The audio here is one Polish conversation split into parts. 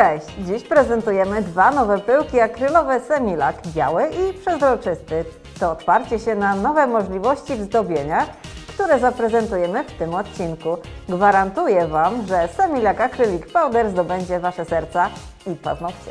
Cześć! Dziś prezentujemy dwa nowe pyłki akrylowe Semilak, biały i przezroczysty. To otwarcie się na nowe możliwości w zdobieniach, które zaprezentujemy w tym odcinku. Gwarantuję Wam, że Semilak Acrylic Powder zdobędzie Wasze serca i paznokcie.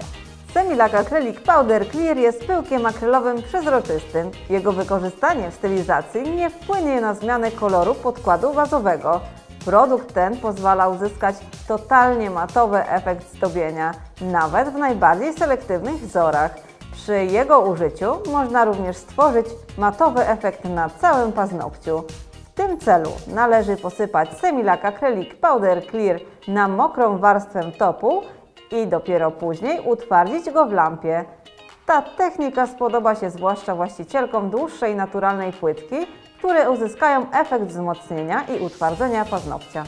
Semilak Acrylic Powder Clear jest pyłkiem akrylowym przezroczystym. Jego wykorzystanie w stylizacji nie wpłynie na zmianę koloru podkładu wazowego. Produkt ten pozwala uzyskać totalnie matowy efekt zdobienia, nawet w najbardziej selektywnych wzorach. Przy jego użyciu można również stworzyć matowy efekt na całym paznokciu. W tym celu należy posypać Semilak Acrylic Powder Clear na mokrą warstwę topu i dopiero później utwardzić go w lampie. Ta technika spodoba się zwłaszcza właścicielkom dłuższej naturalnej płytki, które uzyskają efekt wzmocnienia i utwardzenia paznokcia.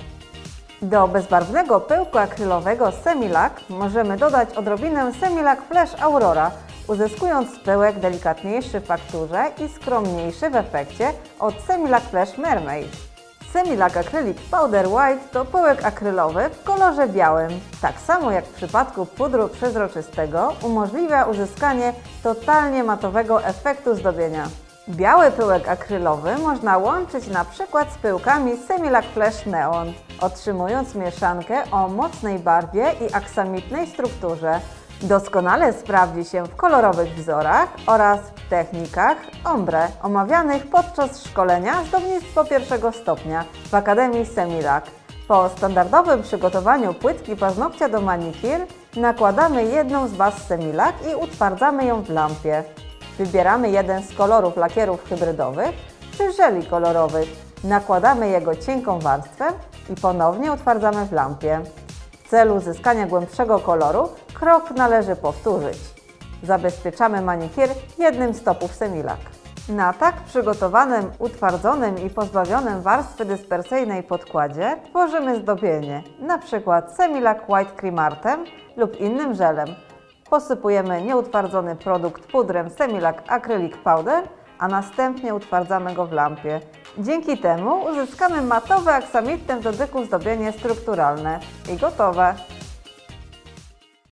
Do bezbarwnego pyłku akrylowego Semilak możemy dodać odrobinę Semilak Flash Aurora, uzyskując pyłek delikatniejszy w fakturze i skromniejszy w efekcie od Semilak Flash Mermaid. Semilak Acrylic Powder White to pyłek akrylowy w kolorze białym. Tak samo jak w przypadku pudru przezroczystego umożliwia uzyskanie totalnie matowego efektu zdobienia. Biały pyłek akrylowy można łączyć na przykład z pyłkami Semilak Flash Neon, otrzymując mieszankę o mocnej barwie i aksamitnej strukturze. Doskonale sprawdzi się w kolorowych wzorach oraz w technikach ombre omawianych podczas szkolenia zdobnictwo pierwszego stopnia w Akademii Semilak. Po standardowym przygotowaniu płytki paznokcia do manikir nakładamy jedną z baz Semilak i utwardzamy ją w lampie. Wybieramy jeden z kolorów lakierów hybrydowych czy żeli kolorowych. Nakładamy jego cienką warstwę i ponownie utwardzamy w lampie. W celu uzyskania głębszego koloru krok należy powtórzyć. Zabezpieczamy manikir jednym z topów Semilak. Na tak przygotowanym, utwardzonym i pozbawionym warstwy dyspersyjnej podkładzie tworzymy zdobienie, np. Semilak White Cream Artem lub innym żelem. Posypujemy nieutwardzony produkt pudrem Semilak Acrylic Powder, a następnie utwardzamy go w lampie. Dzięki temu uzyskamy matowe aksamitne w dotyku zdobienie strukturalne i gotowe.